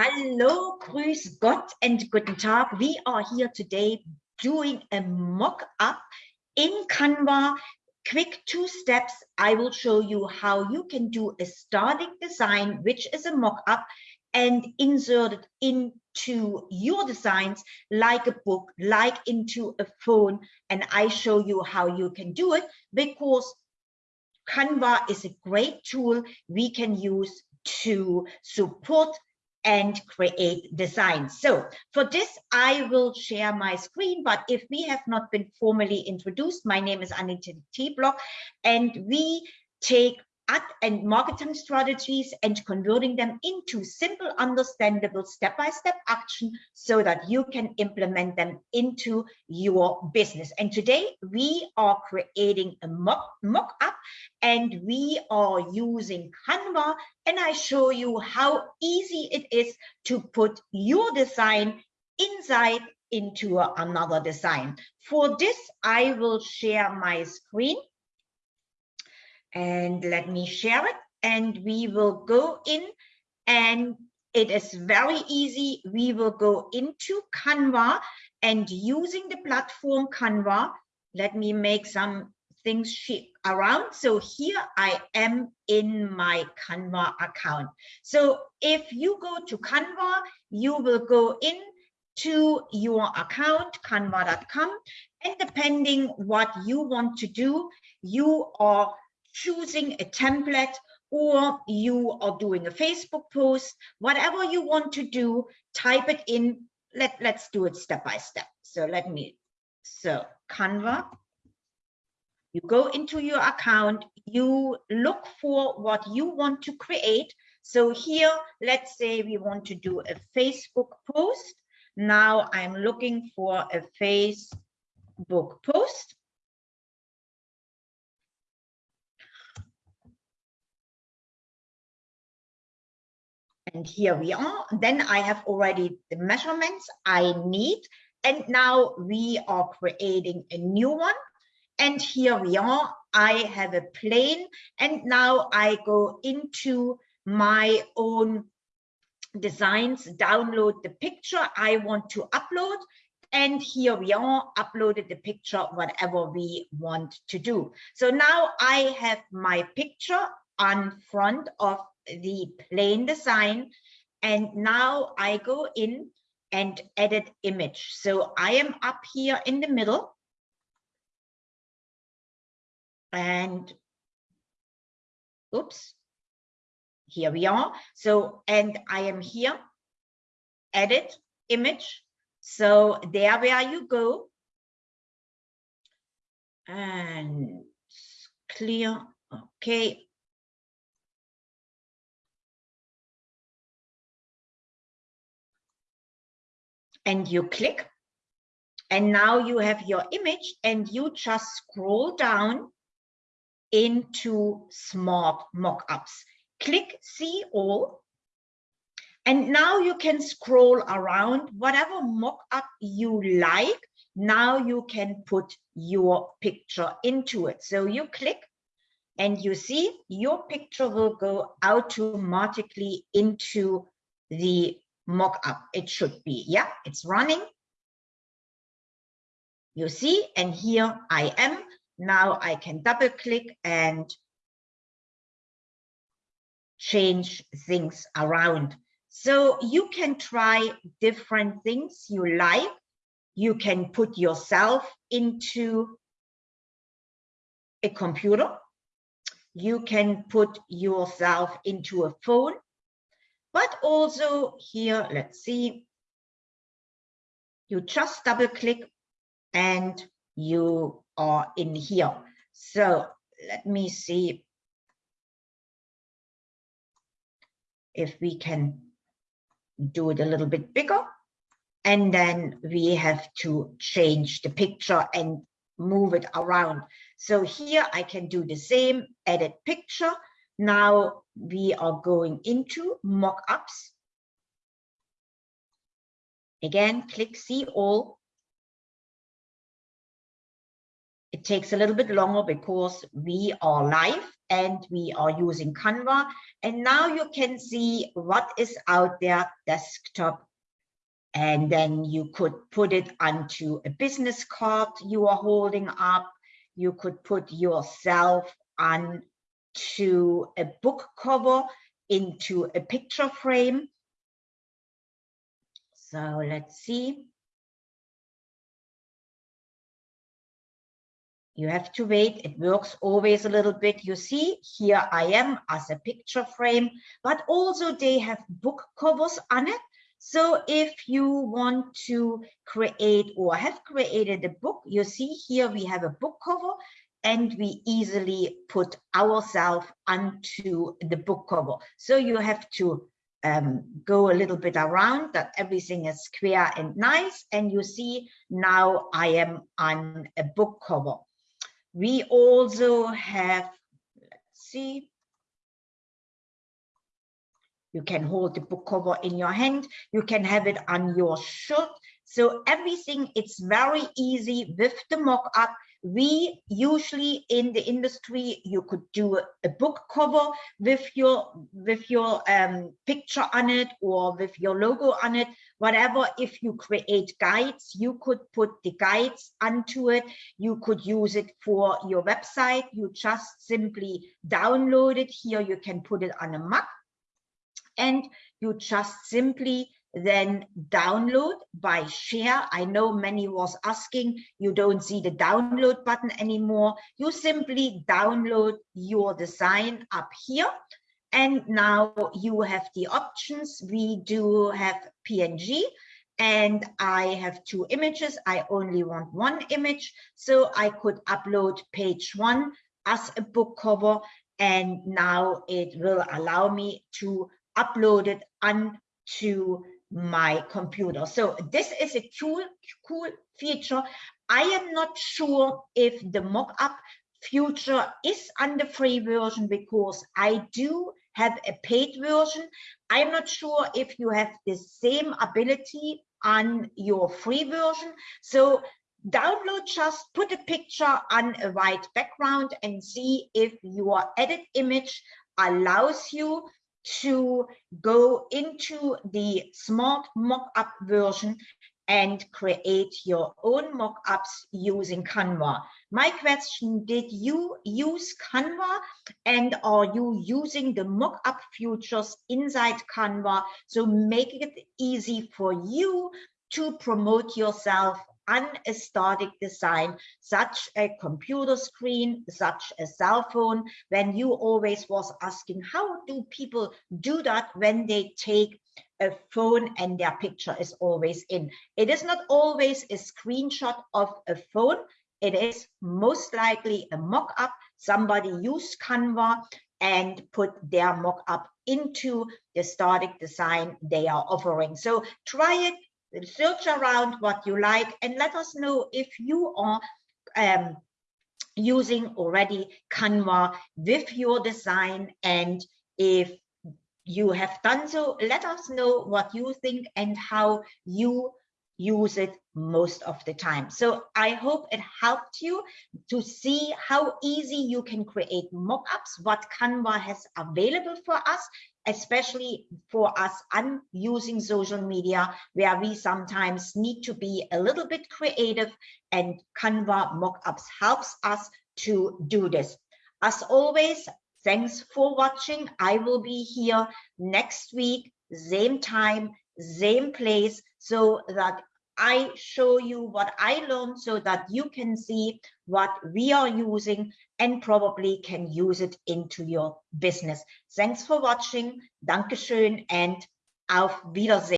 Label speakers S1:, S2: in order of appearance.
S1: Hallo, grüß Gott and guten Tag. We are here today doing a mock-up in Canva. Quick two steps. I will show you how you can do a static design, which is a mock-up, and insert it into your designs like a book, like into a phone. And I show you how you can do it because Canva is a great tool we can use to support and create designs. So for this, I will share my screen, but if we have not been formally introduced, my name is Anita T. Block, and we take and marketing strategies and converting them into simple, understandable step-by-step -step action so that you can implement them into your business. And today we are creating a mock-up and we are using Canva and I show you how easy it is to put your design inside into another design. For this, I will share my screen and let me share it and we will go in and it is very easy. We will go into Canva and using the platform Canva, let me make some things around. So here I am in my Canva account. So if you go to Canva, you will go in to your account, canva.com, and depending what you want to do, you are choosing a template or you are doing a Facebook post, whatever you want to do, type it in. Let, let's do it step by step. So let me, so Canva, you go into your account, you look for what you want to create. So here, let's say we want to do a Facebook post. Now I'm looking for a Facebook post. And here we are. Then I have already the measurements I need. And now we are creating a new one. And here we are. I have a plain. And now I go into my own designs, download the picture I want to upload. And here we are, uploaded the picture, whatever we want to do. So now I have my picture on front of the plain design. And now I go in and edit image. So I am up here in the middle. And oops, here we are. So, and I am here, edit image. So there where you go. And clear, okay, and you click and now you have your image and you just scroll down into smart mockups. Click see all. And now you can scroll around whatever mockup you like. Now you can put your picture into it. So you click and you see your picture will go automatically into the mock-up. It should be, yeah, it's running. You see, and here I am. Now I can double click and change things around. So you can try different things you like. You can put yourself into a computer. You can put yourself into a phone but also here, let's see, you just double click and you are in here. So let me see if we can do it a little bit bigger. And then we have to change the picture and move it around. So here I can do the same, edit picture, now we are going into mockups. Again, click see all. it takes a little bit longer because we are live and we are using Canva. And now you can see what is out there desktop. And then you could put it onto a business card you are holding up. You could put yourself on to a book cover into a picture frame. So let's see. You have to wait. It works always a little bit. You see, here I am as a picture frame, but also they have book covers on it. So if you want to create or have created a book, you see here we have a book cover and we easily put ourselves onto the book cover. So you have to um, go a little bit around that everything is square and nice. And you see now I am on a book cover. We also have, let's see, you can hold the book cover in your hand. You can have it on your shirt. So everything, it's very easy with the mock-up we usually in the industry you could do a book cover with your with your um, picture on it or with your logo on it. Whatever if you create guides you could put the guides onto it. You could use it for your website. You just simply download it. Here you can put it on a mug. And you just simply then download by share. I know many was asking, you don't see the download button anymore. You simply download your design up here. And now you have the options. We do have PNG and I have two images. I only want one image. So I could upload page one as a book cover. And now it will allow me to upload it onto my computer. So this is a cool, cool feature. I am not sure if the mock-up future is on the free version because I do have a paid version. I'm not sure if you have the same ability on your free version. So download just put a picture on a white background and see if your edit image allows you to go into the smart mock-up version and create your own mock-ups using Canva. My question, did you use Canva and are you using the mock-up features inside Canva? So make it easy for you to promote yourself a design, such a computer screen, such a cell phone, when you always was asking, how do people do that when they take a phone and their picture is always in? It is not always a screenshot of a phone. It is most likely a mock-up. Somebody used Canva and put their mock-up into the static design they are offering. So try it, search around what you like and let us know if you are um, using already Canva with your design and if you have done so, let us know what you think and how you use it most of the time. So I hope it helped you to see how easy you can create mockups, what Canva has available for us, especially for us on using social media, where we sometimes need to be a little bit creative and Canva mockups helps us to do this. As always, thanks for watching. I will be here next week, same time, same place, so that I show you what I learned so that you can see what we are using and probably can use it into your business. Thanks for watching. Dankeschön and auf Wiedersehen.